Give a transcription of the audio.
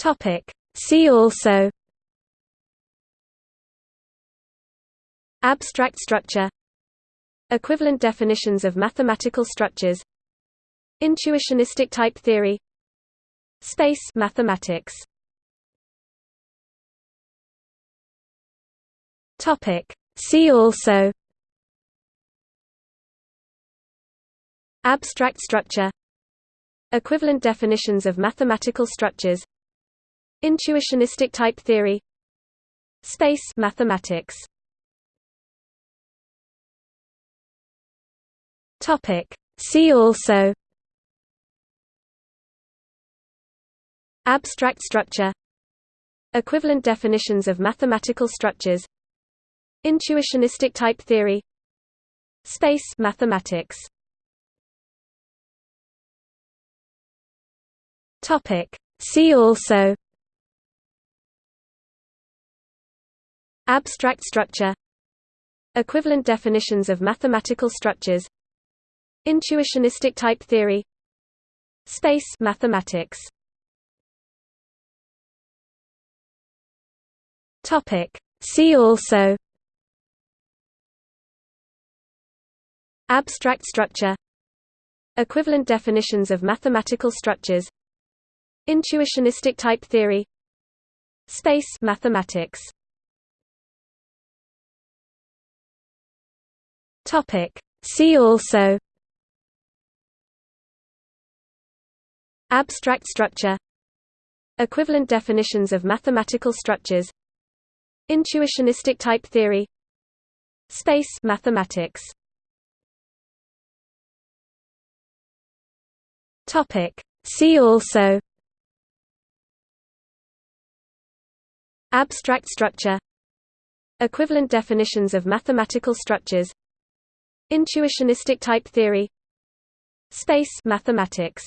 Topic. See also Abstract structure Equivalent definitions of mathematical structures Intuitionistic type theory Space mathematics Topic See also Abstract structure Equivalent definitions of mathematical structures Intuitionistic type theory Space mathematics. Topic. See also. Abstract structure. Equivalent definitions of mathematical structures. Intuitionistic type theory. Space mathematics. Topic. See also Abstract structure. Equivalent definitions of mathematical structures. Intuitionistic type theory. Space mathematics. Topic. See also. Abstract structure. Equivalent definitions of mathematical structures. Intuitionistic type theory. Space mathematics Topic See also Abstract structure Equivalent definitions of mathematical structures Intuitionistic type theory Space mathematics Topic. See also Abstract structure Equivalent definitions of mathematical structures Intuitionistic type theory. Space mathematics